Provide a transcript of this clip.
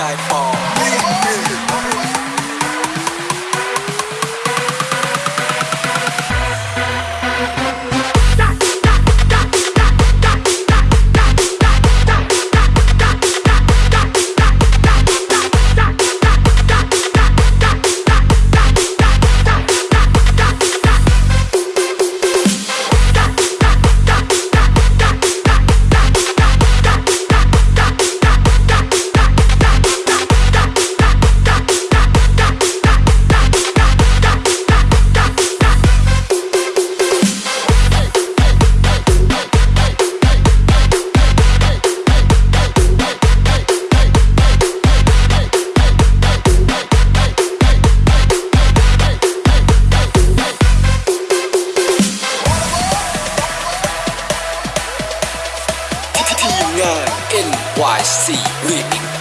nightfall. NYC Remix